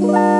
Bye.